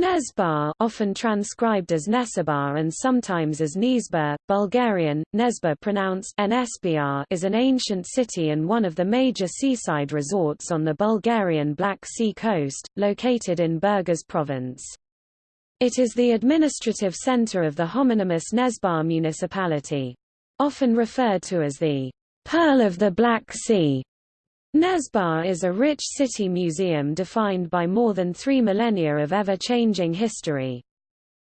Nezbar often transcribed as Nesebar and sometimes as Nizba, Bulgarian, Nezba pronounced NSBR is an ancient city and one of the major seaside resorts on the Bulgarian Black Sea coast, located in Burgas province. It is the administrative center of the homonymous Nezbar municipality. Often referred to as the Pearl of the Black Sea, Nezbar is a rich city museum defined by more than three millennia of ever-changing history.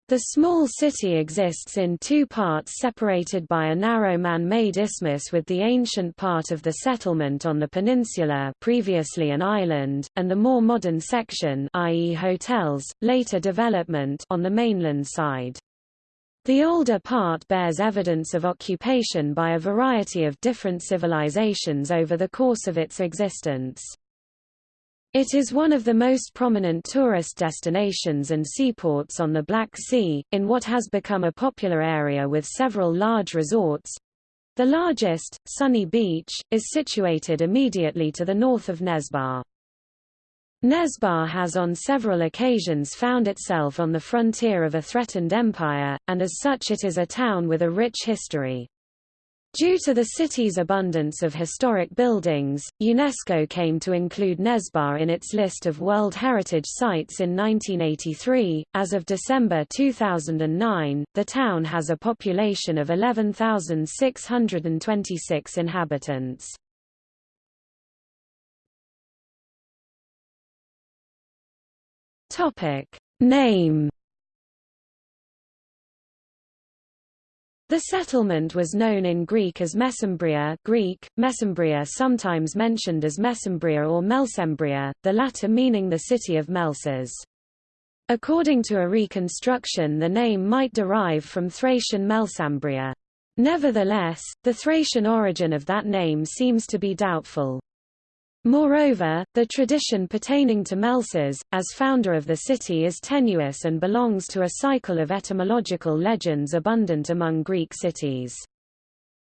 The small city exists in two parts separated by a narrow man-made isthmus with the ancient part of the settlement on the peninsula previously an island, and the more modern section i.e. hotels, later development on the mainland side. The older part bears evidence of occupation by a variety of different civilizations over the course of its existence. It is one of the most prominent tourist destinations and seaports on the Black Sea, in what has become a popular area with several large resorts. The largest, Sunny Beach, is situated immediately to the north of Nezbar. Nezbar has on several occasions found itself on the frontier of a threatened empire, and as such it is a town with a rich history. Due to the city's abundance of historic buildings, UNESCO came to include Nezbar in its list of World Heritage Sites in 1983. As of December 2009, the town has a population of 11,626 inhabitants. Topic Name The settlement was known in Greek as Mesembria Greek, Mesembria sometimes mentioned as Mesembria or Melsembria, the latter meaning the city of Melsas. According to a reconstruction the name might derive from Thracian Melsambria. Nevertheless, the Thracian origin of that name seems to be doubtful. Moreover, the tradition pertaining to Melsas, as founder of the city is tenuous and belongs to a cycle of etymological legends abundant among Greek cities.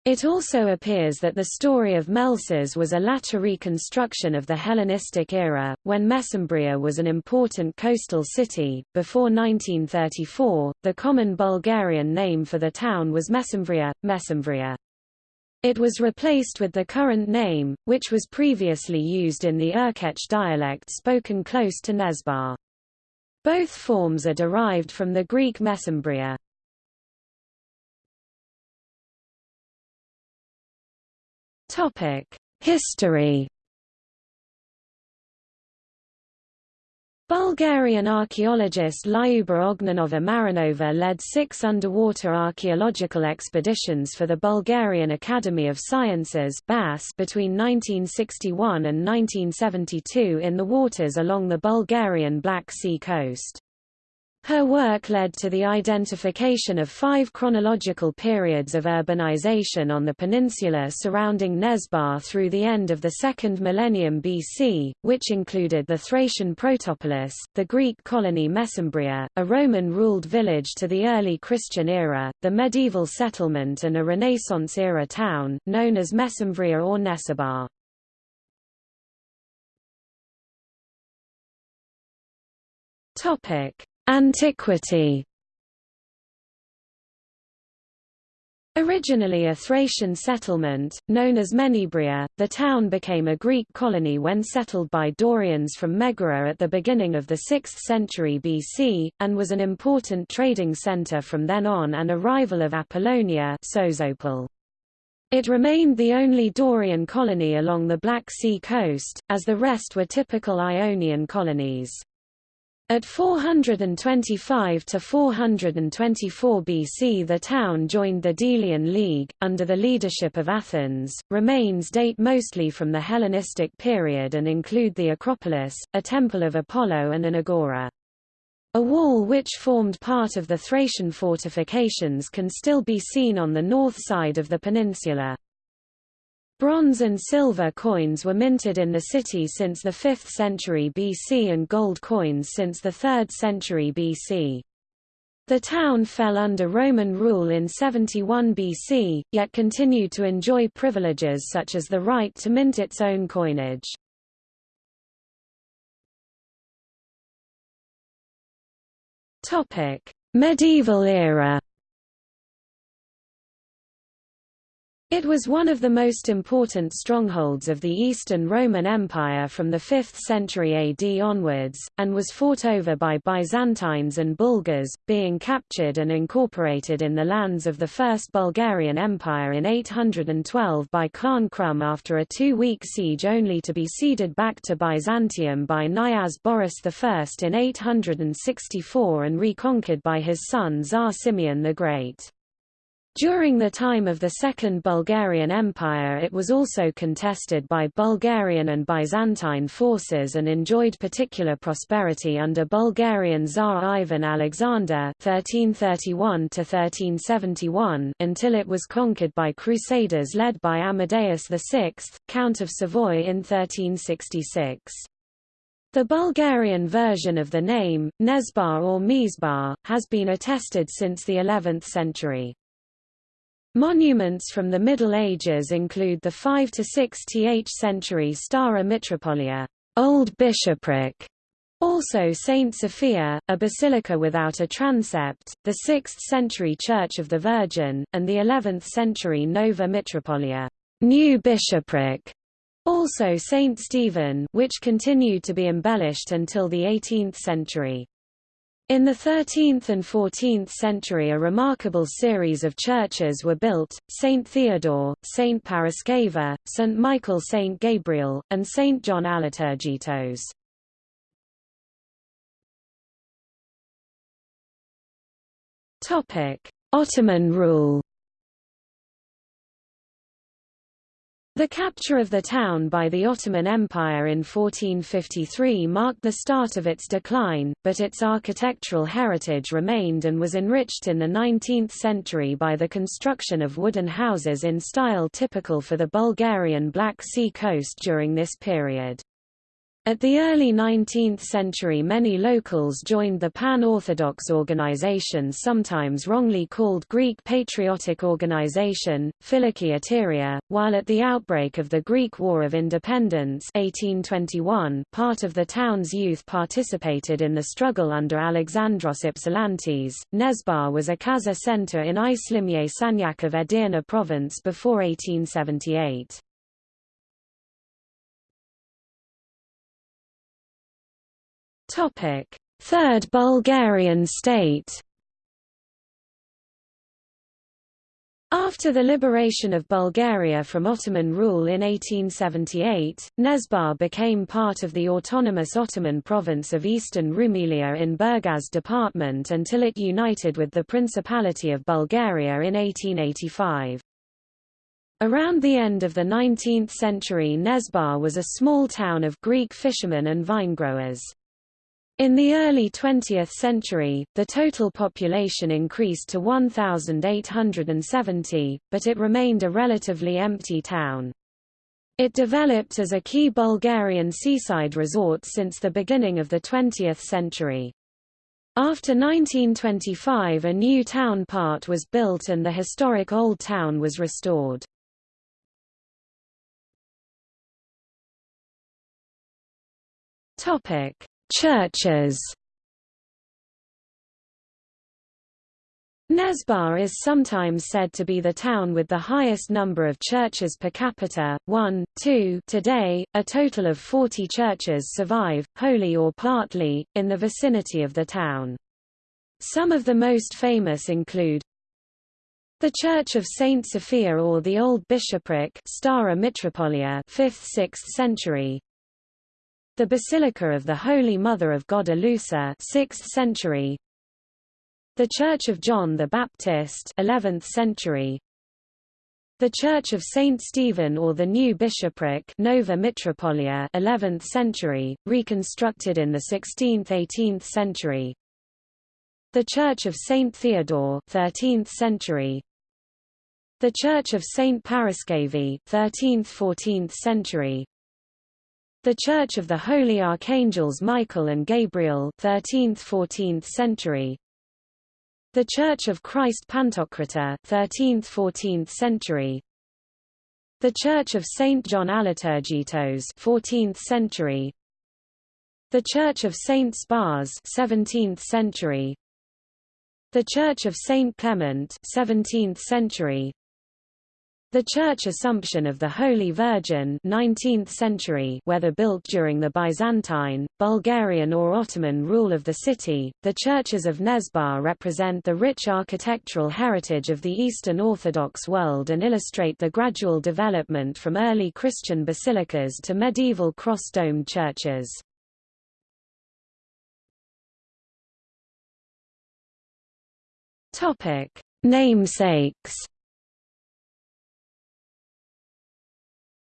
It also appears that the story of Melsas was a latter reconstruction of the Hellenistic era, when Mesembria was an important coastal city. Before 1934, the common Bulgarian name for the town was Mesembria, Mesembria. It was replaced with the current name, which was previously used in the Urkech dialect spoken close to Nezbar. Both forms are derived from the Greek mesembria. History Bulgarian archaeologist Lyuba Ognenova Marinova led six underwater archaeological expeditions for the Bulgarian Academy of Sciences between 1961 and 1972 in the waters along the Bulgarian Black Sea coast. Her work led to the identification of five chronological periods of urbanization on the peninsula surrounding Nezbar through the end of the second millennium BC, which included the Thracian Protopolis, the Greek colony Mesembria, a Roman-ruled village to the early Christian era, the medieval settlement and a Renaissance-era town, known as Mesembria or Nesebar. Topic. Antiquity Originally a Thracian settlement, known as Menebria, the town became a Greek colony when settled by Dorians from Megara at the beginning of the 6th century BC, and was an important trading center from then on and a rival of Apollonia Sozopol. It remained the only Dorian colony along the Black Sea coast, as the rest were typical Ionian colonies. At 425 to 424 BC the town joined the Delian League, under the leadership of Athens. Remains date mostly from the Hellenistic period and include the Acropolis, a temple of Apollo and an agora. A wall which formed part of the Thracian fortifications can still be seen on the north side of the peninsula. Bronze and silver coins were minted in the city since the 5th century BC and gold coins since the 3rd century BC. The town fell under Roman rule in 71 BC, yet continued to enjoy privileges such as the right to mint its own coinage. Medieval era It was one of the most important strongholds of the Eastern Roman Empire from the 5th century AD onwards, and was fought over by Byzantines and Bulgars, being captured and incorporated in the lands of the First Bulgarian Empire in 812 by Khan Krum after a two-week siege only to be ceded back to Byzantium by Knyaz Boris I in 864 and reconquered by his son Tsar Simeon the Great. During the time of the Second Bulgarian Empire it was also contested by Bulgarian and Byzantine forces and enjoyed particular prosperity under Bulgarian Tsar Ivan Alexander 1331 until it was conquered by Crusaders led by Amadeus VI, Count of Savoy in 1366. The Bulgarian version of the name, Nezbar or Mizbar, has been attested since the 11th century. Monuments from the Middle Ages include the 5 to 6th century Stara Mitropolia, Old Bishopric, also Saint Sophia, a basilica without a transept, the 6th century Church of the Virgin, and the 11th century Nova Mitropolia, New Bishopric, also Saint Stephen, which continued to be embellished until the 18th century. In the 13th and 14th century a remarkable series of churches were built, St. Theodore, St. Paraskeva, St. Michael St. Gabriel, and St. John Aliturgitos. Ottoman rule The capture of the town by the Ottoman Empire in 1453 marked the start of its decline, but its architectural heritage remained and was enriched in the 19th century by the construction of wooden houses in style typical for the Bulgarian Black Sea coast during this period. At the early 19th century many locals joined the pan-Orthodox organization sometimes wrongly called Greek Patriotic Organization, Philiki Eteria, while at the outbreak of the Greek War of Independence 1821 part of the town's youth participated in the struggle under Alexandros Ypsilantis. Nesbar was a kaza center in Islimye sanjak of Edirne province before 1878. Third Bulgarian state. After the liberation of Bulgaria from Ottoman rule in 1878, Nesbar became part of the autonomous Ottoman province of Eastern Rumelia in Burgas department until it united with the Principality of Bulgaria in 1885. Around the end of the 19th century Nesbar was a small town of Greek fishermen and vinegrowers. In the early 20th century, the total population increased to 1,870, but it remained a relatively empty town. It developed as a key Bulgarian seaside resort since the beginning of the 20th century. After 1925 a new town part was built and the historic Old Town was restored. Topic Churches Nesbar is sometimes said to be the town with the highest number of churches per capita, 1, 2 today, a total of 40 churches survive, wholly or partly, in the vicinity of the town. Some of the most famous include the Church of Saint Sophia or the Old Bishopric Stara Mitropolia 5th–6th century, the Basilica of the Holy Mother of God Eleusa 6th century. The Church of John the Baptist 11th century. The Church of Saint Stephen or the New Bishopric Nova Mitropolia 11th century reconstructed in the 16th-18th century. The Church of Saint Theodore 13th century. The Church of Saint Paraskevi 13th-14th century the Church of the Holy Archangels Michael and Gabriel 13th–14th century. The Church of Christ Pantocrator 13th–14th century. The Church of Saint John Aliturgitos 14th century. The Church of Saint Spas 17th century. The Church of Saint Clement 17th century the Church Assumption of the Holy Virgin 19th century whether built during the Byzantine, Bulgarian or Ottoman rule of the city, the churches of Nesbar represent the rich architectural heritage of the Eastern Orthodox world and illustrate the gradual development from early Christian basilicas to medieval cross-domed churches. Namesakes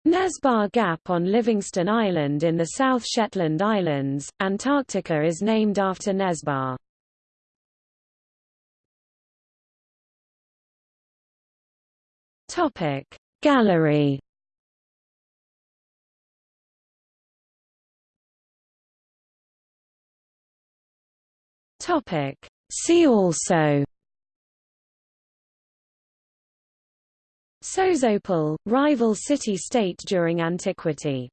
Nesbar Gap on Livingston Island in the South Shetland Islands, Antarctica is named after Nesbar. Gallery See also Sozopol, rival city-state during antiquity